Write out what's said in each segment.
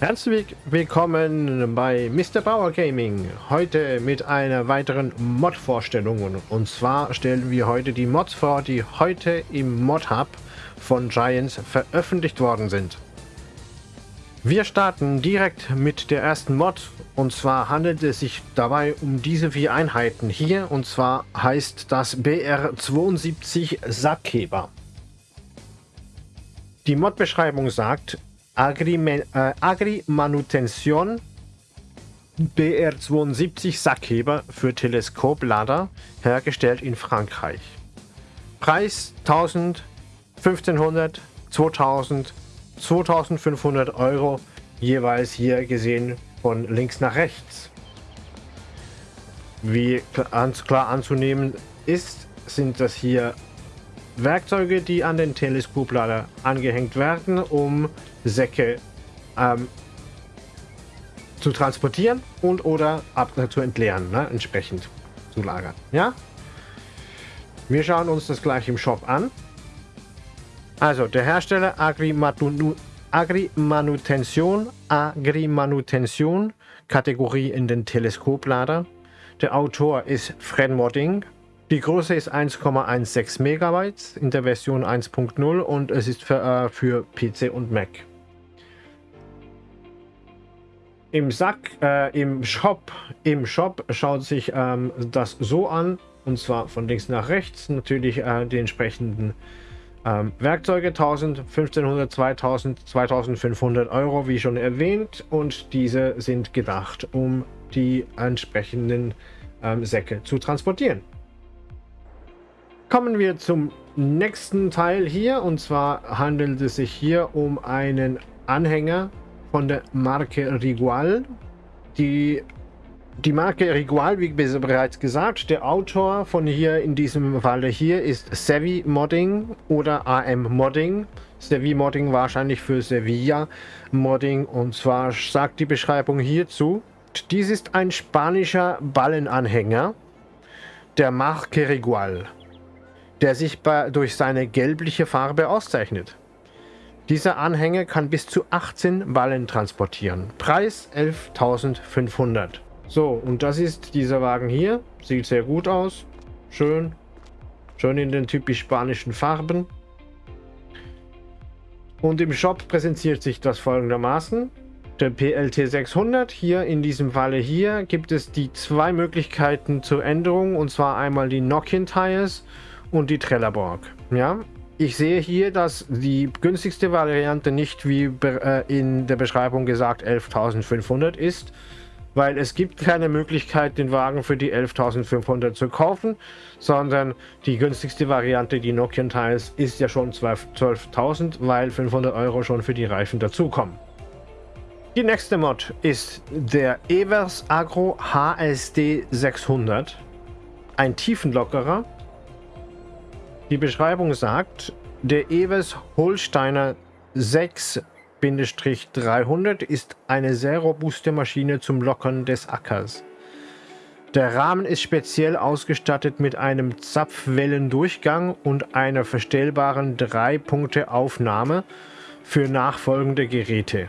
Herzlich willkommen bei Mr. Power Gaming. Heute mit einer weiteren Mod-Vorstellung. Und zwar stellen wir heute die Mods vor, die heute im Mod-Hub von Giants veröffentlicht worden sind. Wir starten direkt mit der ersten Mod. Und zwar handelt es sich dabei um diese vier Einheiten hier. Und zwar heißt das BR72 Sackheber. Die Mod-Beschreibung sagt, Agri, äh, Agri Manutention BR72 Sackheber für Teleskoplader, hergestellt in Frankreich. Preis 1000, 1500, 2000, 2500 Euro, jeweils hier gesehen von links nach rechts. Wie klar anzunehmen ist, sind das hier Werkzeuge, die an den Teleskoplader angehängt werden, um Säcke ähm, zu transportieren und oder ab, äh, zu entleeren, ne? entsprechend zu lagern. Ja? Wir schauen uns das gleich im Shop an. Also der Hersteller Agri-Manutention, Agri-Manutention, Kategorie in den Teleskoplader. Der Autor ist Fred Modding, die Größe ist 1,16 Megabytes in der Version 1.0 und es ist für, äh, für PC und Mac. Im Sack, äh, im Shop, im Shop schaut sich ähm, das so an, und zwar von links nach rechts, natürlich äh, die entsprechenden ähm, Werkzeuge 1000, 1500, 2000, 2500 Euro, wie schon erwähnt, und diese sind gedacht, um die entsprechenden ähm, Säcke zu transportieren. Kommen wir zum nächsten Teil hier und zwar handelt es sich hier um einen Anhänger von der Marke Rigual. Die, die Marke Rigual, wie bereits gesagt, der Autor von hier in diesem Falle hier ist Savvy Modding oder AM Modding. Savvy Modding wahrscheinlich für Sevilla Modding und zwar sagt die Beschreibung hierzu, dies ist ein spanischer Ballenanhänger der Marke Rigual der sich bei, durch seine gelbliche Farbe auszeichnet. Dieser Anhänger kann bis zu 18 Ballen transportieren. Preis 11.500. So, und das ist dieser Wagen hier. Sieht sehr gut aus. Schön. Schön in den typisch spanischen Farben. Und im Shop präsentiert sich das folgendermaßen. Der PLT 600, hier in diesem Falle hier, gibt es die zwei Möglichkeiten zur Änderung. Und zwar einmal die Nokian Tires und die Trelleborg. Ja, ich sehe hier, dass die günstigste Variante nicht wie äh, in der Beschreibung gesagt 11.500 ist, weil es gibt keine Möglichkeit, den Wagen für die 11.500 zu kaufen, sondern die günstigste Variante, die Nokian Tiles, ist ja schon 12.000, weil 500 Euro schon für die Reifen dazukommen. Die nächste Mod ist der Evers Agro HSD 600, ein Tiefenlockerer die Beschreibung sagt, der Ewes Holsteiner 6-300 ist eine sehr robuste Maschine zum Lockern des Ackers. Der Rahmen ist speziell ausgestattet mit einem Zapfwellendurchgang und einer verstellbaren 3-Punkte-Aufnahme für nachfolgende Geräte.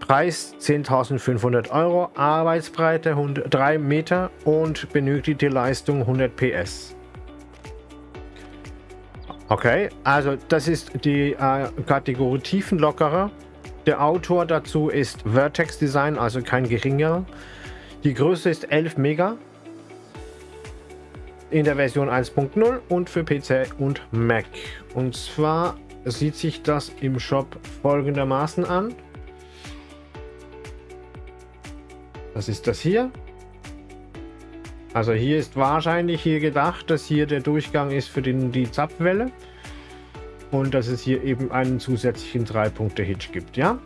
Preis 10.500 Euro, Arbeitsbreite 3 Meter und benötigte Leistung 100 PS. Okay, also das ist die äh, Kategorie Tiefenlockerer. Der Autor dazu ist Vertex Design, also kein geringer. Die Größe ist 11 Mega in der Version 1.0 und für PC und Mac. Und zwar sieht sich das im Shop folgendermaßen an. Das ist das hier. Also hier ist wahrscheinlich hier gedacht, dass hier der Durchgang ist für den, die Zapfwelle und dass es hier eben einen zusätzlichen 3-Punkte-Hitch gibt, ja?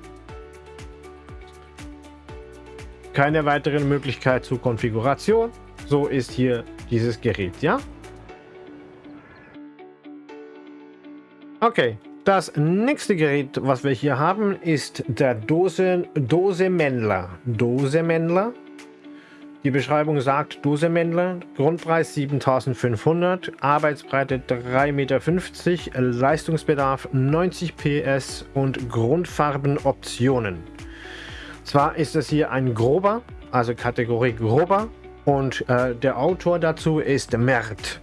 Keine weiteren Möglichkeit zur Konfiguration. So ist hier dieses Gerät, ja? Okay, das nächste Gerät, was wir hier haben, ist der Dose, Dose Mändler. Dose Mändler die Beschreibung sagt Dosemändler, Grundpreis 7500, Arbeitsbreite 3,50 Meter, Leistungsbedarf 90 PS und Grundfarbenoptionen. Zwar ist es hier ein grober, also Kategorie grober und äh, der Autor dazu ist Mert.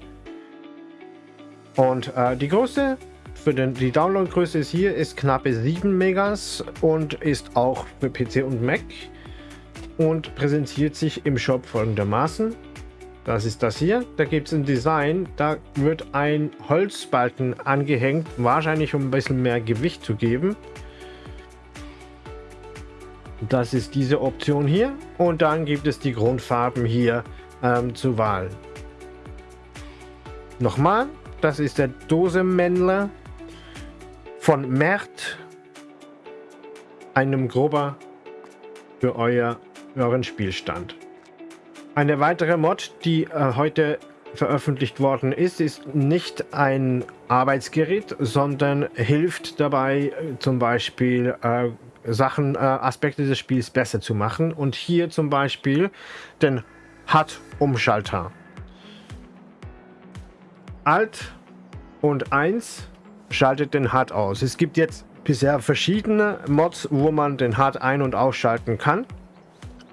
Und äh, die Größe für den, die Downloadgröße ist hier ist knappe 7 Megas und ist auch für PC und Mac und präsentiert sich im Shop folgendermaßen. Das ist das hier. Da gibt es ein Design. Da wird ein Holzbalken angehängt, wahrscheinlich um ein bisschen mehr Gewicht zu geben. Das ist diese Option hier. Und dann gibt es die Grundfarben hier ähm, zur Wahl. Nochmal, das ist der Dosemännler von Mert. Einem Grober für euer, euren Spielstand. Eine weitere Mod, die äh, heute veröffentlicht worden ist, ist nicht ein Arbeitsgerät, sondern hilft dabei, äh, zum Beispiel äh, Sachen, äh, Aspekte des Spiels besser zu machen. Und hier zum Beispiel den HUD-Umschalter. Alt und 1 schaltet den HUD aus. Es gibt jetzt bisher verschiedene Mods, wo man den HUD ein- und ausschalten kann.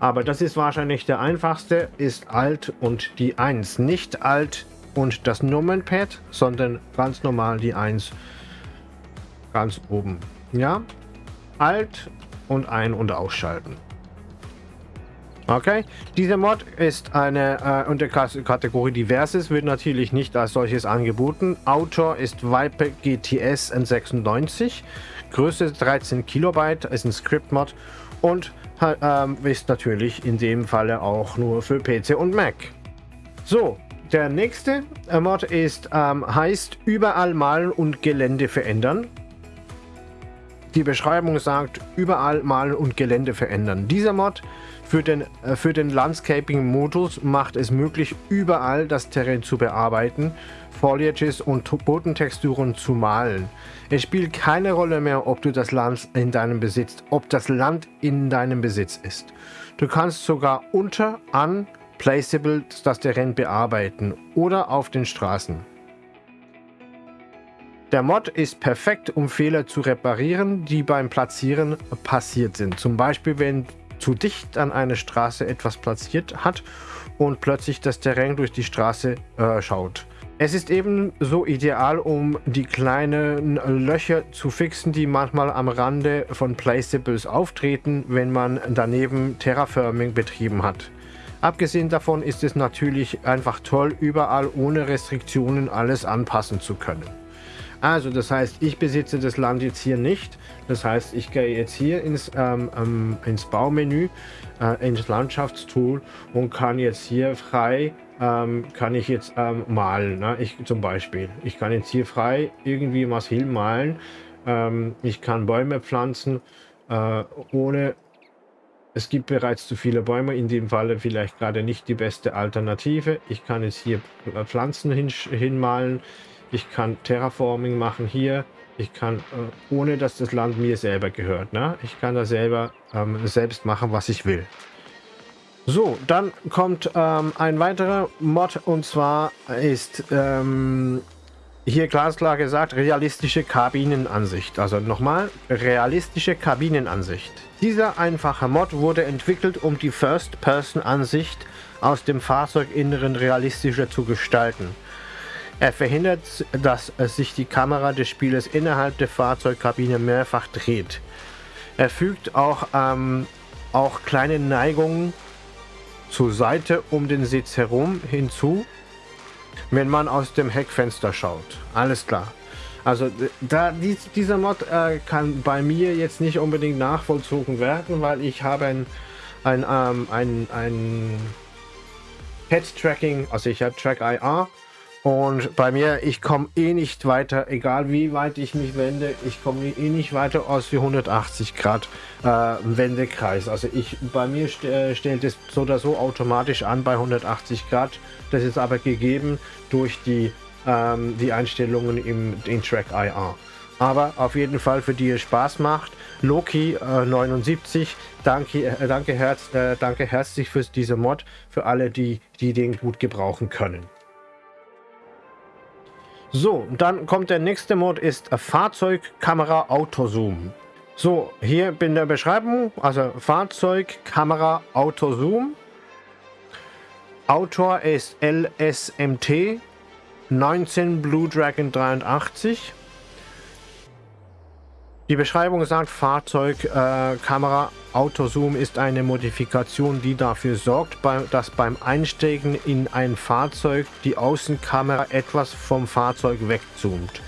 Aber das ist wahrscheinlich der einfachste, ist Alt und die 1. Nicht Alt und das Nummernpad, sondern ganz normal die 1 ganz oben. Ja, Alt und ein- und ausschalten. Okay, dieser Mod ist eine äh, unter Kategorie Diverses, wird natürlich nicht als solches angeboten. Autor ist Viper GTS N96, Größe 13 Kilobyte, ist ein Script-Mod und ist natürlich in dem Falle auch nur für PC und Mac. So, der nächste Mod ist, ähm, heißt Überall malen und Gelände verändern. Die Beschreibung sagt, überall malen und Gelände verändern. Dieser Mod für den, äh, für den Landscaping-Modus macht es möglich, überall das Terrain zu bearbeiten, Foliages und Bodentexturen zu malen. Es spielt keine Rolle mehr, ob du das Land in deinem Besitz, ob das Land in deinem Besitz ist. Du kannst sogar unter, an, placeable das Terrain bearbeiten oder auf den Straßen. Der Mod ist perfekt, um Fehler zu reparieren, die beim Platzieren passiert sind. Zum Beispiel, wenn zu dicht an eine Straße etwas platziert hat und plötzlich das Terrain durch die Straße äh, schaut. Es ist ebenso ideal, um die kleinen Löcher zu fixen, die manchmal am Rande von Placeables auftreten, wenn man daneben Terraforming betrieben hat. Abgesehen davon ist es natürlich einfach toll, überall ohne Restriktionen alles anpassen zu können. Also das heißt, ich besitze das Land jetzt hier nicht. Das heißt, ich gehe jetzt hier ins, ähm, ähm, ins Baumenü, äh, ins Landschaftstool und kann jetzt hier frei, ähm, kann ich jetzt ähm, malen. Ne? Ich, zum Beispiel, ich kann jetzt hier frei irgendwie was hinmalen. Ähm, ich kann Bäume pflanzen, äh, ohne es gibt bereits zu viele Bäume, in dem Falle vielleicht gerade nicht die beste Alternative. Ich kann jetzt hier Pflanzen hin, hinmalen. Ich kann Terraforming machen hier. Ich kann, äh, ohne dass das Land mir selber gehört. Ne? Ich kann da selber ähm, selbst machen, was ich will. So, dann kommt ähm, ein weiterer Mod und zwar ist ähm, hier glasklar gesagt realistische Kabinenansicht. Also nochmal, realistische Kabinenansicht. Dieser einfache Mod wurde entwickelt, um die First-Person-Ansicht aus dem Fahrzeuginneren realistischer zu gestalten. Er verhindert, dass sich die Kamera des Spielers innerhalb der Fahrzeugkabine mehrfach dreht. Er fügt auch, ähm, auch kleine Neigungen zur Seite um den Sitz herum hinzu, wenn man aus dem Heckfenster schaut. Alles klar. Also da, dies, dieser Mod äh, kann bei mir jetzt nicht unbedingt nachvollzogen werden, weil ich habe ein, ein, ähm, ein, ein Head-Tracking, also ich habe Track IR und bei mir, ich komme eh nicht weiter, egal wie weit ich mich wende, ich komme eh nicht weiter aus wie 180 Grad äh, Wendekreis. Also ich, bei mir st äh, stellt es so oder so automatisch an bei 180 Grad. Das ist aber gegeben durch die, ähm, die Einstellungen im in Track IR. Aber auf jeden Fall für die es Spaß macht. Loki äh, 79, danke, äh, danke, herz, äh, danke herzlich für diese Mod, für alle, die, die den gut gebrauchen können. So, dann kommt der nächste Mod, ist Fahrzeugkamera Autozoom. So, hier in der Beschreibung, also Fahrzeug, Kamera, Auto, Zoom. Autor ist LSMT 19 Blue Dragon 83. Die Beschreibung sagt, Fahrzeug, äh, Autozoom ist eine Modifikation, die dafür sorgt, bei, dass beim Einsteigen in ein Fahrzeug die Außenkamera etwas vom Fahrzeug wegzoomt.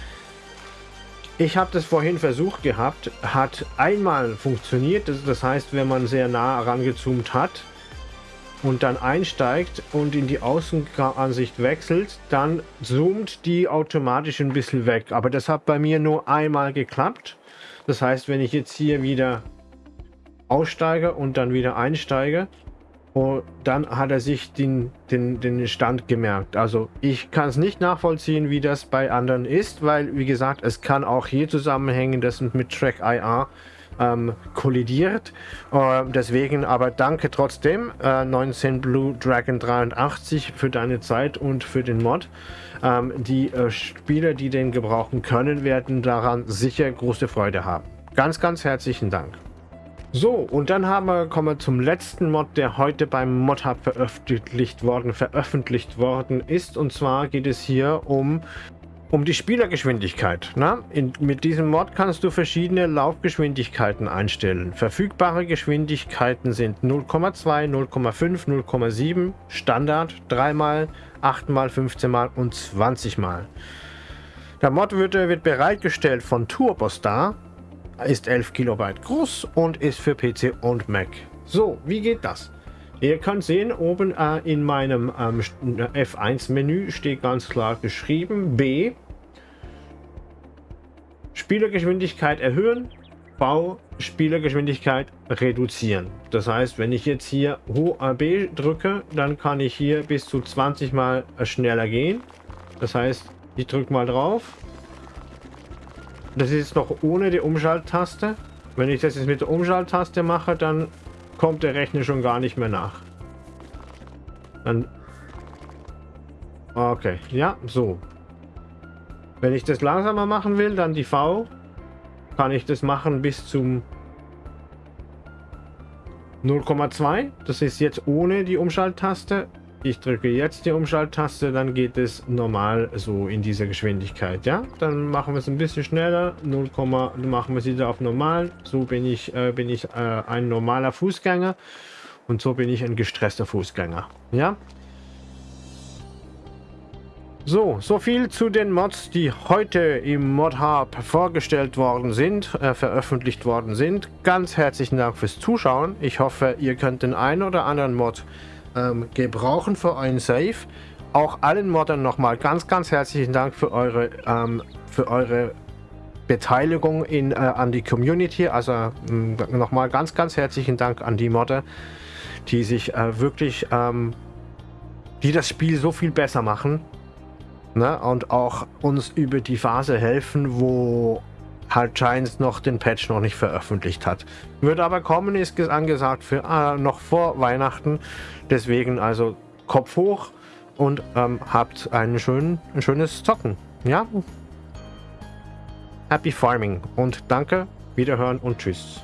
Ich habe das vorhin versucht gehabt, hat einmal funktioniert, das heißt, wenn man sehr nah herangezoomt hat und dann einsteigt und in die Außenansicht wechselt, dann zoomt die automatisch ein bisschen weg. Aber das hat bei mir nur einmal geklappt. Das heißt, wenn ich jetzt hier wieder aussteige und dann wieder einsteige, und oh, dann hat er sich den, den, den Stand gemerkt. Also ich kann es nicht nachvollziehen, wie das bei anderen ist, weil, wie gesagt, es kann auch hier zusammenhängen, dass mit Track IR ähm, kollidiert. Äh, deswegen aber danke trotzdem, äh, 19 Blue Dragon 83 für deine Zeit und für den Mod. Ähm, die äh, Spieler, die den gebrauchen können, werden daran sicher große Freude haben. Ganz, ganz herzlichen Dank. So, und dann haben wir, kommen wir zum letzten Mod, der heute beim ModHub veröffentlicht worden, veröffentlicht worden ist. Und zwar geht es hier um um die Spielergeschwindigkeit. Na? In, mit diesem Mod kannst du verschiedene Laufgeschwindigkeiten einstellen. Verfügbare Geschwindigkeiten sind 0,2, 0,5, 0,7, Standard, 3 mal, 8 mal, 15 mal und 20 mal. Der Mod wird, wird bereitgestellt von Turbostar, ist 11 Kilobyte groß und ist für PC und Mac. So, wie geht das? Ihr könnt sehen, oben äh, in meinem ähm, F1-Menü steht ganz klar geschrieben B. Spielergeschwindigkeit erhöhen, Bau Spielergeschwindigkeit reduzieren. Das heißt, wenn ich jetzt hier B drücke, dann kann ich hier bis zu 20 Mal schneller gehen. Das heißt, ich drücke mal drauf. Das ist noch ohne die Umschalttaste. Wenn ich das jetzt mit der Umschalttaste mache, dann kommt der Rechner schon gar nicht mehr nach. Dann okay, ja, so. Wenn ich das langsamer machen will, dann die V, kann ich das machen bis zum 0,2. Das ist jetzt ohne die Umschalttaste. Ich drücke jetzt die Umschalttaste, dann geht es normal so in dieser Geschwindigkeit. Ja, dann machen wir es ein bisschen schneller. 0, machen wir es wieder auf normal. So bin ich, äh, bin ich äh, ein normaler Fußgänger und so bin ich ein gestresster Fußgänger. Ja. So, so viel zu den Mods, die heute im Mod Hub vorgestellt worden sind, äh, veröffentlicht worden sind. Ganz herzlichen Dank fürs Zuschauen. Ich hoffe, ihr könnt den einen oder anderen Mod ähm, gebrauchen für euren Save. Auch allen Moddern nochmal ganz, ganz herzlichen Dank für eure, ähm, für eure Beteiligung in, äh, an die Community. Also nochmal ganz, ganz herzlichen Dank an die Modder, die sich äh, wirklich, ähm, die das Spiel so viel besser machen. Ne? Und auch uns über die Phase helfen, wo halt Giants noch den Patch noch nicht veröffentlicht hat. Wird aber kommen, ist angesagt für äh, noch vor Weihnachten. Deswegen also Kopf hoch und ähm, habt einen schönen, ein schönes Zocken. Ja? Happy Farming und danke, wiederhören und tschüss.